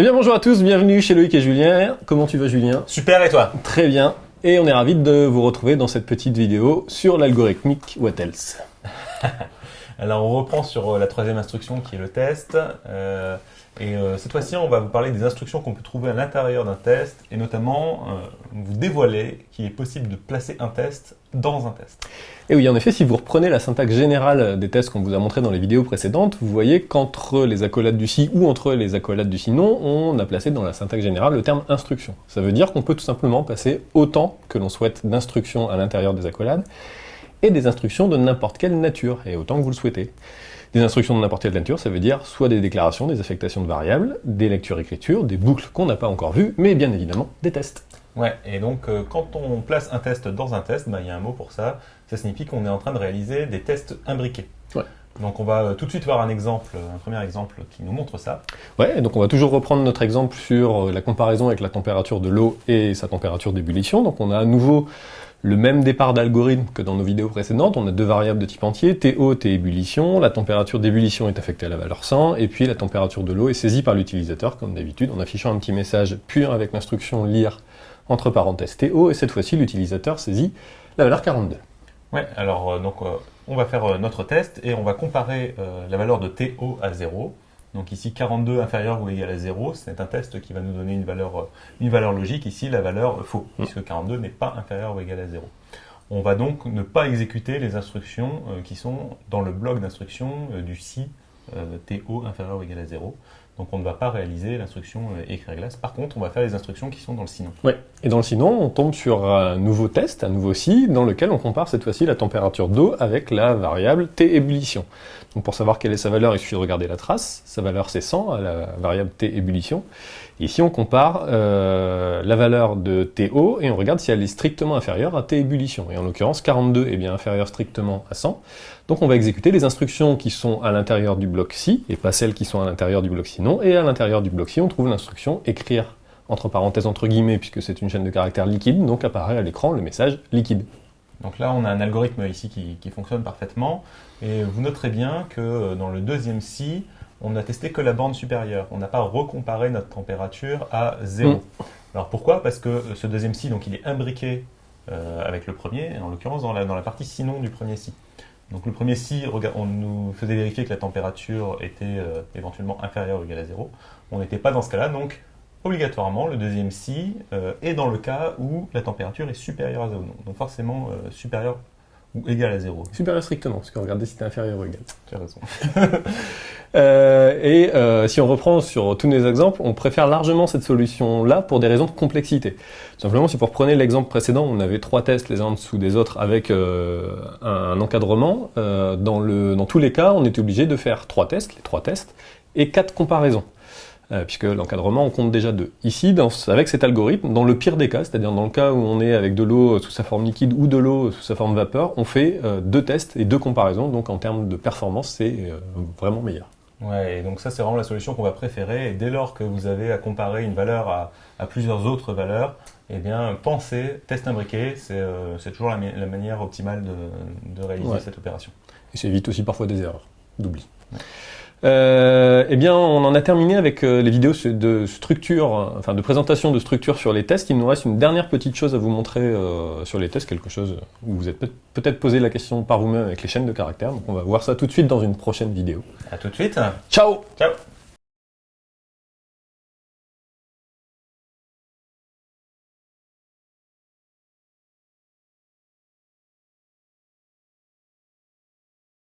Eh bien bonjour à tous, bienvenue chez Loïc et Julien. Comment tu vas Julien? Super et toi? Très bien. Et on est ravis de vous retrouver dans cette petite vidéo sur l'algorithmique What Else. Alors on reprend sur euh, la troisième instruction qui est le test. Euh, et euh, cette fois-ci, on va vous parler des instructions qu'on peut trouver à l'intérieur d'un test et notamment vous dévoiler qu'il est possible de placer un test dans un test. Et oui, en effet, si vous reprenez la syntaxe générale des tests qu'on vous a montré dans les vidéos précédentes, vous voyez qu'entre les accolades du si ou entre les accolades du si non, on a placé dans la syntaxe générale le terme instruction. Ça veut dire qu'on peut tout simplement passer autant que l'on souhaite d'instructions à l'intérieur des accolades, et des instructions de n'importe quelle nature, et autant que vous le souhaitez. Des instructions de n'importe quelle nature, ça veut dire soit des déclarations, des affectations de variables, des lectures-écritures, des boucles qu'on n'a pas encore vues, mais bien évidemment des tests. Ouais, et donc euh, quand on place un test dans un test, bah, il y a un mot pour ça, ça signifie qu'on est en train de réaliser des tests imbriqués. Ouais. Donc on va euh, tout de suite voir un exemple, un premier exemple qui nous montre ça. Ouais, donc on va toujours reprendre notre exemple sur euh, la comparaison avec la température de l'eau et sa température d'ébullition. Donc on a à nouveau le même départ d'algorithme que dans nos vidéos précédentes, on a deux variables de type entier, T haut, T ébullition, la température d'ébullition est affectée à la valeur 100, et puis la température de l'eau est saisie par l'utilisateur, comme d'habitude, en affichant un petit message pur avec l'instruction lire entre parenthèses TO, et cette fois-ci l'utilisateur saisit la valeur 42. Ouais, alors euh, donc euh, on va faire euh, notre test et on va comparer la valeur de TO à 0, donc ici 42 inférieur ou égal à 0, c'est un test qui va nous donner une valeur, euh, une valeur logique, ici la valeur faux, mm. puisque 42 n'est pas inférieur ou égal à 0. On va donc ne pas exécuter les instructions euh, qui sont dans le bloc d'instructions euh, du si TO inférieur ou égal à 0. Donc on ne va pas réaliser l'instruction écrire glace. Par contre, on va faire les instructions qui sont dans le sinon. Oui, et dans le sinon, on tombe sur un nouveau test, un nouveau si, dans lequel on compare cette fois-ci la température d'eau avec la variable T ébullition. Donc pour savoir quelle est sa valeur, il suffit de regarder la trace. Sa valeur c'est 100 à la variable T ébullition. Ici on compare euh, la valeur de TO et on regarde si elle est strictement inférieure à T ébullition. Et en l'occurrence 42 est bien inférieur strictement à 100. Donc on va exécuter les instructions qui sont à l'intérieur du bloc si et pas celles qui sont à l'intérieur du bloc si non. Et à l'intérieur du bloc si on trouve l'instruction écrire entre parenthèses entre guillemets puisque c'est une chaîne de caractères liquide, donc apparaît à l'écran le message liquide. Donc là, on a un algorithme ici qui, fonctionne parfaitement. Et vous noterez bien que euh, dans le deuxième si, on n'a testé que la borne supérieure. On n'a pas recomparé notre température à 0. Mm. Alors pourquoi? Parce que euh, ce deuxième si, donc il est imbriqué euh, avec le premier, en l'occurrence dans la, dans la partie sinon du premier si. Donc le premier si, on nous faisait vérifier que la température était éventuellement inférieure ou égale à 0. On n'était pas dans ce cas-là, donc obligatoirement, le deuxième si euh, est dans le cas où la température est supérieure à 0. Donc forcément euh, supérieure ou égale à 0. Supérieure strictement, parce qu'on regardait si c'était inférieur ou égal. Tu as raison. Euh, et si on reprend sur tous les exemples, on préfère largement cette solution-là pour des raisons de complexité. simplement, si vous reprenez l'exemple précédent, on avait trois tests les uns en dessous des autres avec un, encadrement. dans, le, dans tous les cas, on était obligé de faire trois tests, les trois tests, et quatre comparaisons. Euh, puisque l'encadrement, on compte déjà deux. Ici, avec cet algorithme, dans le pire des cas, c'est-à-dire dans le cas où on est avec de l'eau sous sa forme liquide ou de l'eau sous sa forme vapeur, on fait euh, deux tests et deux comparaisons, donc en termes de performance, c'est euh, vraiment meilleur. Ouais, et donc ça c'est vraiment la solution qu'on va préférer, et dès lors que vous avez à comparer une valeur à, plusieurs autres valeurs, eh bien, pensez, test imbriqué, c'est toujours la, manière optimale de, réaliser cette opération. Et ça évite aussi parfois des erreurs, d'oubli. Euh, eh bien, on en a terminé avec euh, les vidéos de structure, enfin de présentation de structure sur les tests. Il nous reste une dernière petite chose à vous montrer euh, sur les tests, quelque chose où vous êtes peut-être posé la question par vous-même avec les chaînes de caractères. Donc on va voir ça tout de suite dans une prochaine vidéo. À tout de suite. Ciao Ciao